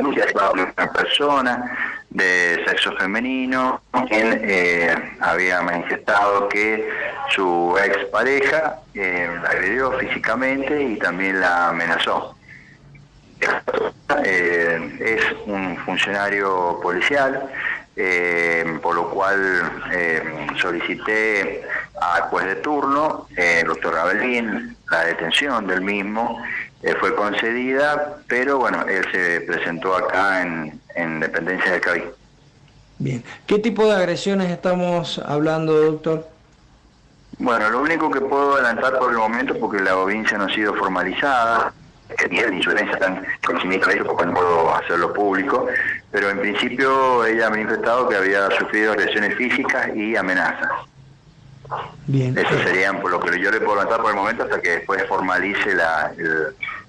denuncia de una persona de sexo femenino quien eh, había manifestado que su expareja eh, la agredió físicamente y también la amenazó. Eh, es un funcionario policial, eh, por lo cual eh, solicité al juez de turno, el doctor Rabelín, la detención del mismo, fue concedida, pero bueno, él se presentó acá en, en dependencia de Cabi. Bien, ¿qué tipo de agresiones estamos hablando, doctor? Bueno, lo único que puedo adelantar por el momento, porque la audiencia no ha sido formalizada, que tiene insurencia tan conocimiento de ello, porque no puedo hacerlo público, pero en principio ella ha manifestado que había sufrido agresiones físicas y amenazas. Bien. Eso serían por lo que yo le puedo adelantar por el momento hasta que después formalice la,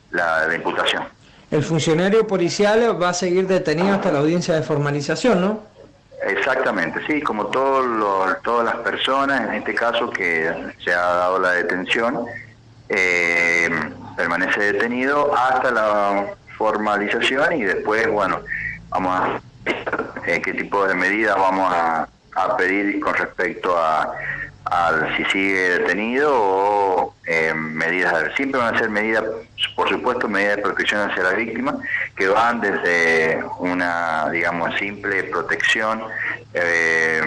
la, imputación. El funcionario policial va a seguir detenido hasta la audiencia de formalización, ¿no? Exactamente, sí, como todos todas las personas, en este caso que se ha dado la detención, eh, permanece detenido hasta la formalización y después, bueno, vamos a ver qué tipo de medidas vamos a, pedir con respecto a, si sigue detenido o eh, medidas, siempre van a ser medidas, por supuesto, medidas de protección hacia la víctima, que van desde una, digamos, simple protección eh,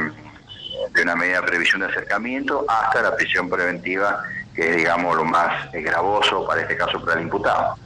de una medida de previsión de acercamiento hasta la prisión preventiva que es, digamos, lo más gravoso para este caso para el imputado.